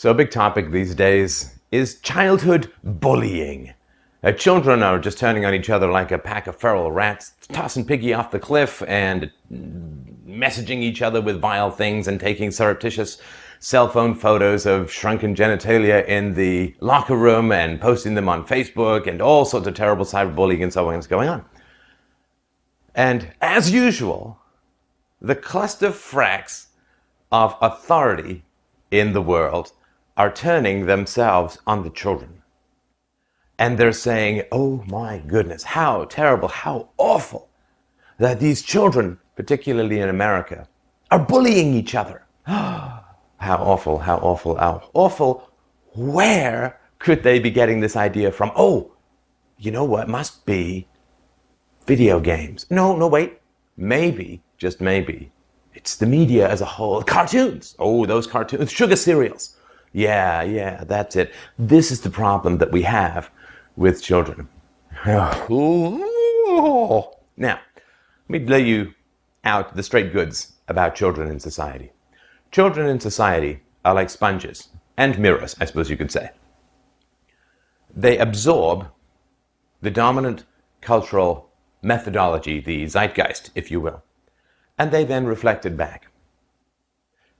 So a big topic these days is childhood bullying. Uh, children are just turning on each other like a pack of feral rats, tossing Piggy off the cliff and messaging each other with vile things and taking surreptitious cell phone photos of shrunken genitalia in the locker room and posting them on Facebook and all sorts of terrible cyberbullying and so on is going on. And as usual, the cluster fracks of authority in the world are turning themselves on the children. And they're saying, oh my goodness, how terrible, how awful that these children, particularly in America, are bullying each other. how awful, how awful, how awful. Where could they be getting this idea from? Oh, you know what? Must be video games. No, no, wait. Maybe, just maybe, it's the media as a whole. Cartoons. Oh, those cartoons. Sugar cereals. Yeah, yeah, that's it. This is the problem that we have with children. now, let me lay you out the straight goods about children in society. Children in society are like sponges and mirrors, I suppose you could say. They absorb the dominant cultural methodology, the zeitgeist, if you will, and they then reflect it back.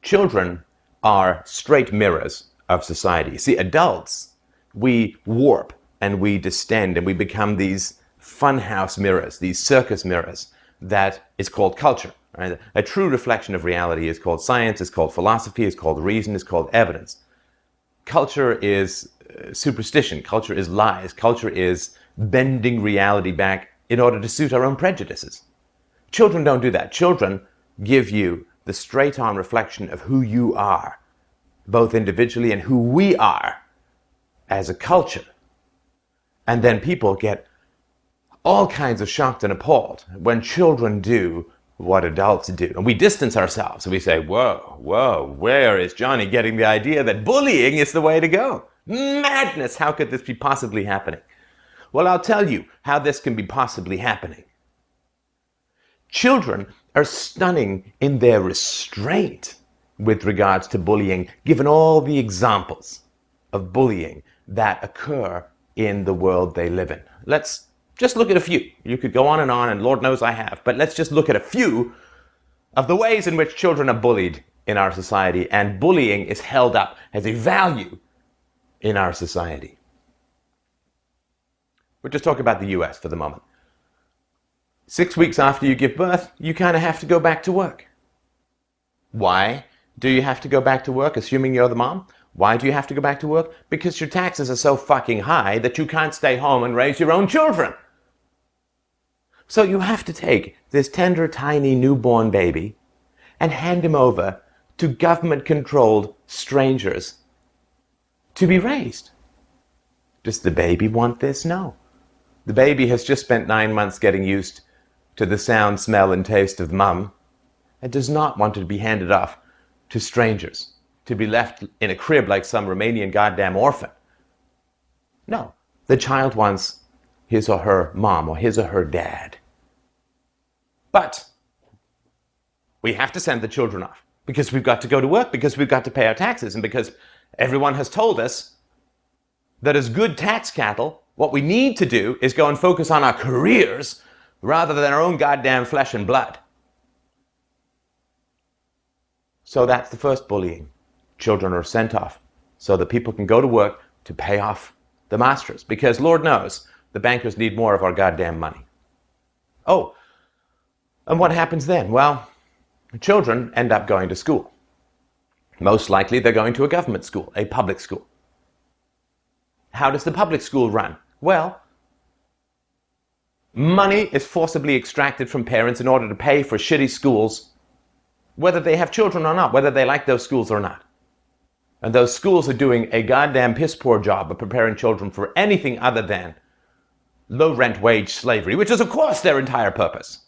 Children are straight mirrors of society. See, adults, we warp and we distend and we become these funhouse mirrors, these circus mirrors that is called culture. Right? A true reflection of reality is called science, is called philosophy, is called reason, is called evidence. Culture is uh, superstition, culture is lies, culture is bending reality back in order to suit our own prejudices. Children don't do that. Children give you the straight on reflection of who you are, both individually and who we are as a culture. And then people get all kinds of shocked and appalled when children do what adults do. And we distance ourselves and we say, whoa, whoa, where is Johnny getting the idea that bullying is the way to go? Madness! How could this be possibly happening? Well, I'll tell you how this can be possibly happening. Children are stunning in their restraint with regards to bullying, given all the examples of bullying that occur in the world they live in. Let's just look at a few. You could go on and on, and Lord knows I have, but let's just look at a few of the ways in which children are bullied in our society, and bullying is held up as a value in our society. We'll just talk about the US for the moment. Six weeks after you give birth, you kind of have to go back to work. Why do you have to go back to work, assuming you're the mom? Why do you have to go back to work? Because your taxes are so fucking high that you can't stay home and raise your own children. So you have to take this tender, tiny, newborn baby and hand him over to government-controlled strangers to be raised. Does the baby want this? No. The baby has just spent nine months getting used to the sound, smell, and taste of mum and does not want to be handed off to strangers, to be left in a crib like some Romanian goddamn orphan. No, the child wants his or her mom or his or her dad. But we have to send the children off because we've got to go to work, because we've got to pay our taxes, and because everyone has told us that as good tax cattle, what we need to do is go and focus on our careers rather than our own goddamn flesh and blood. So that's the first bullying. Children are sent off so that people can go to work to pay off the masters. Because Lord knows, the bankers need more of our goddamn money. Oh, and what happens then? Well, children end up going to school. Most likely they're going to a government school, a public school. How does the public school run? Well, money is forcibly extracted from parents in order to pay for shitty schools, whether they have children or not, whether they like those schools or not. And those schools are doing a goddamn piss poor job of preparing children for anything other than low rent wage slavery, which is, of course, their entire purpose.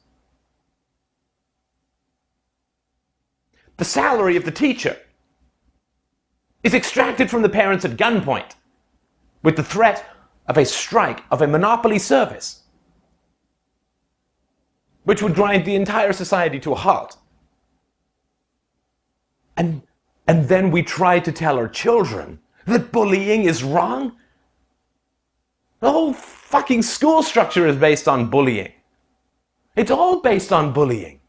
The salary of the teacher is extracted from the parents at gunpoint with the threat of a strike of a monopoly service, which would grind the entire society to a halt. And and then we try to tell our children that bullying is wrong? The whole fucking school structure is based on bullying. It's all based on bullying.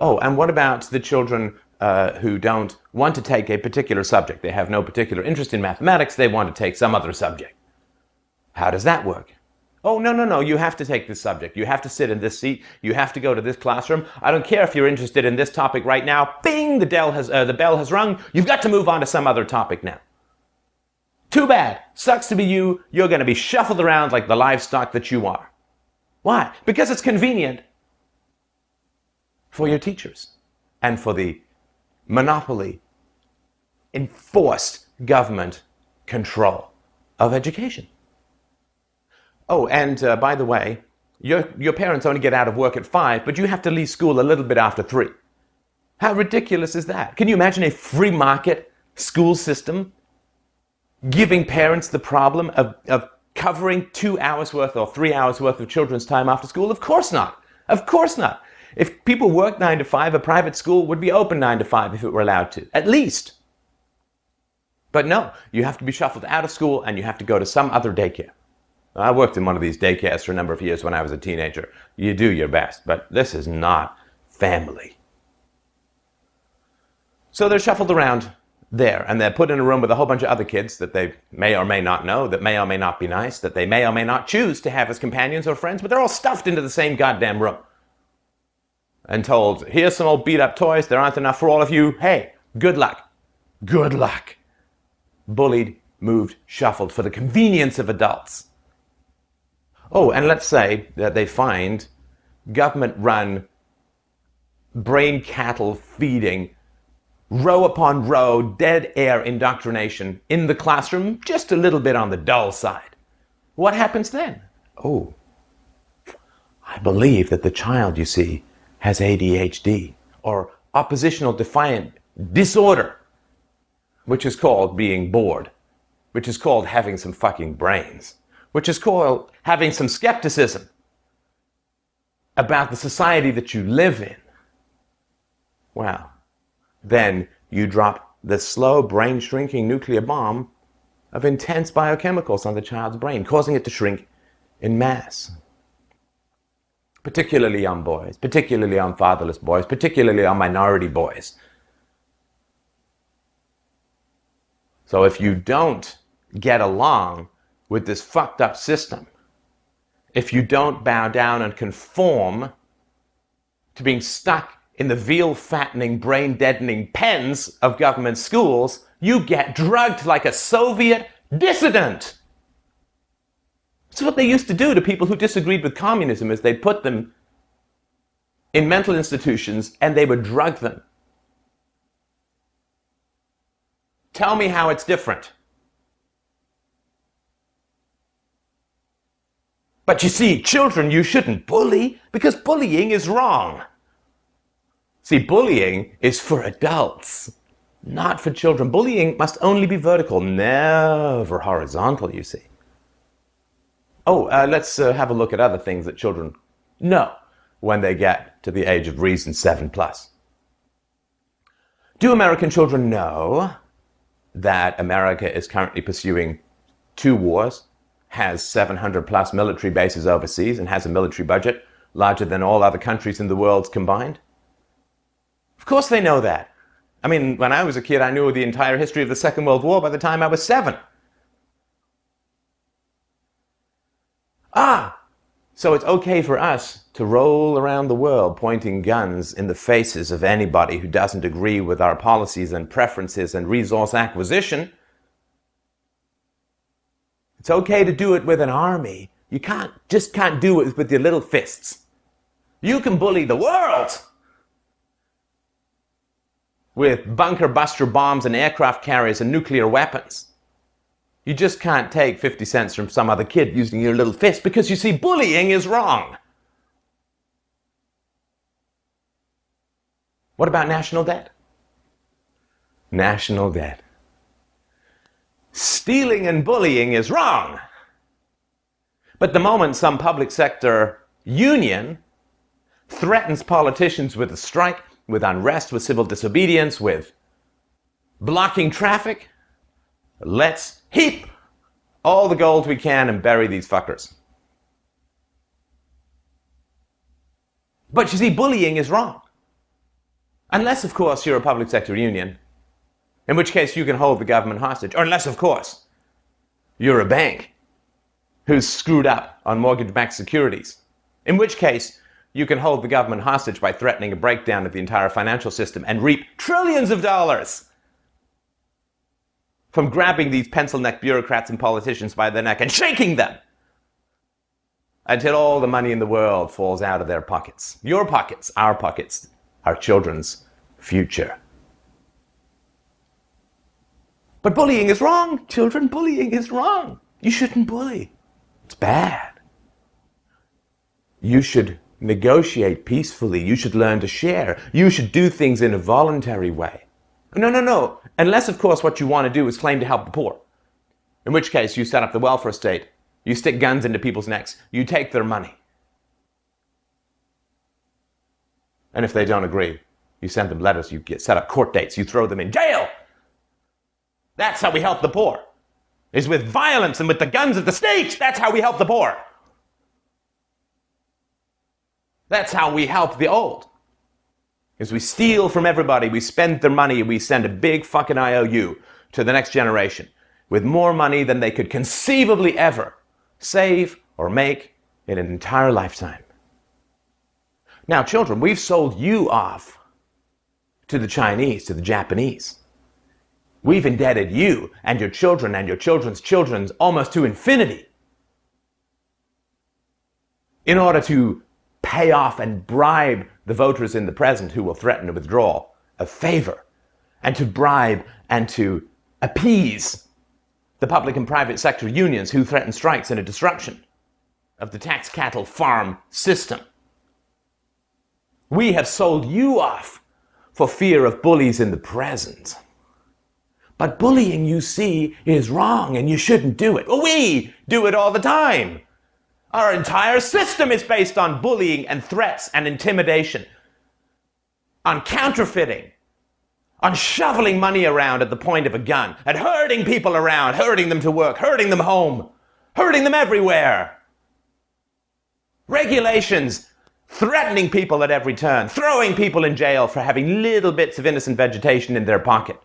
Oh, and what about the children uh, who don't want to take a particular subject? They have no particular interest in mathematics, they want to take some other subject. How does that work? Oh, no, no, no, you have to take this subject. You have to sit in this seat. You have to go to this classroom. I don't care if you're interested in this topic right now. Bing, the, bell has, uh, the bell has rung. You've got to move on to some other topic now. Too bad. Sucks to be you. You're going to be shuffled around like the livestock that you are. Why? Because it's convenient for your teachers and for the monopoly enforced government control of education. Oh, and uh, by the way, your, your parents only get out of work at five, but you have to leave school a little bit after three. How ridiculous is that? Can you imagine a free market school system giving parents the problem of, of covering two hours worth or three hours worth of children's time after school? Of course not. Of course not. If people work nine to five, a private school would be open nine to five if it were allowed to, at least. But no, you have to be shuffled out of school and you have to go to some other daycare. I worked in one of these daycares for a number of years when I was a teenager. You do your best, but this is not family. So they're shuffled around there and they're put in a room with a whole bunch of other kids that they may or may not know, that may or may not be nice, that they may or may not choose to have as companions or friends, but they're all stuffed into the same goddamn room. And told, here's some old beat up toys, there aren't enough for all of you. Hey, good luck. Good luck. Bullied, moved, shuffled for the convenience of adults. Oh, and let's say that they find government run brain cattle feeding, row upon row, dead air indoctrination in the classroom, just a little bit on the dull side. What happens then? Oh, I believe that the child, you see, has ADHD or oppositional defiant disorder, which is called being bored, which is called having some fucking brains which is called having some skepticism about the society that you live in, well, then you drop the slow brain shrinking nuclear bomb of intense biochemicals on the child's brain, causing it to shrink in mass. Particularly on boys, particularly on fatherless boys, particularly on minority boys. So if you don't get along with this fucked up system if you don't bow down and conform to being stuck in the veal fattening, brain deadening pens of government schools, you get drugged like a Soviet dissident. That's what they used to do to people who disagreed with communism is they'd put them in mental institutions and they would drug them. Tell me how it's different. But you see, children you shouldn't bully because bullying is wrong. See, bullying is for adults, not for children. Bullying must only be vertical, never horizontal, you see. Oh, uh, let's uh, have a look at other things that children know when they get to the age of reason 7 plus. Do American children know that America is currently pursuing two wars has 700 plus military bases overseas and has a military budget larger than all other countries in the world combined? Of course they know that. I mean, when I was a kid, I knew the entire history of the Second World War by the time I was seven. Ah, so it's okay for us to roll around the world pointing guns in the faces of anybody who doesn't agree with our policies and preferences and resource acquisition it's okay to do it with an army. You can't just can't do it with your little fists. You can bully the world with bunker buster bombs and aircraft carriers and nuclear weapons. You just can't take 50 cents from some other kid using your little fist because you see, bullying is wrong. What about national debt? National debt stealing and bullying is wrong. But the moment some public sector union threatens politicians with a strike, with unrest, with civil disobedience, with blocking traffic. Let's heap all the gold we can and bury these fuckers. But you see, bullying is wrong. Unless, of course, you're a public sector union, in which case you can hold the government hostage. Or unless, of course, you're a bank who's screwed up on mortgage backed securities, in which case you can hold the government hostage by threatening a breakdown of the entire financial system and reap trillions of dollars from grabbing these pencil neck bureaucrats and politicians by the neck and shaking them until all the money in the world falls out of their pockets. Your pockets, our pockets, our children's future. But bullying is wrong, children. Bullying is wrong. You shouldn't bully. It's bad. You should negotiate peacefully. You should learn to share. You should do things in a voluntary way. No, no, no. Unless, of course, what you want to do is claim to help the poor. In which case, you set up the welfare state. You stick guns into people's necks. You take their money. And if they don't agree, you send them letters. You get set up court dates. You throw them in jail. That's how we help the poor. Is with violence and with the guns of the state. That's how we help the poor. That's how we help the old. Is we steal from everybody, we spend their money, we send a big fucking IOU to the next generation with more money than they could conceivably ever save or make in an entire lifetime. Now, children, we've sold you off to the Chinese, to the Japanese. We've indebted you and your children and your children's children almost to infinity in order to pay off and bribe the voters in the present who will threaten to withdraw a favor, and to bribe and to appease the public and private sector unions who threaten strikes and a disruption of the tax cattle farm system. We have sold you off for fear of bullies in the present. But bullying, you see, is wrong and you shouldn't do it. Well, we do it all the time. Our entire system is based on bullying and threats and intimidation, on counterfeiting, on shoveling money around at the point of a gun, and herding people around, herding them to work, herding them home, herding them everywhere. Regulations threatening people at every turn, throwing people in jail for having little bits of innocent vegetation in their pocket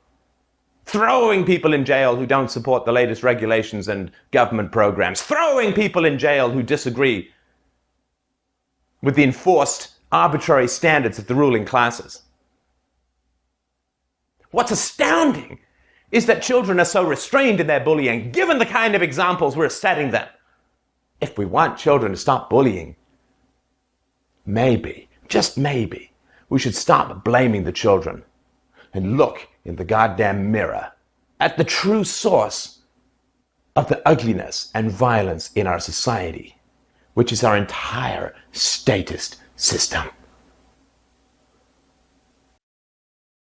throwing people in jail who don't support the latest regulations and government programs, throwing people in jail who disagree with the enforced arbitrary standards of the ruling classes. What's astounding is that children are so restrained in their bullying, given the kind of examples we're setting them. If we want children to stop bullying, maybe, just maybe, we should stop blaming the children and look in the goddamn mirror at the true source of the ugliness and violence in our society, which is our entire statist system.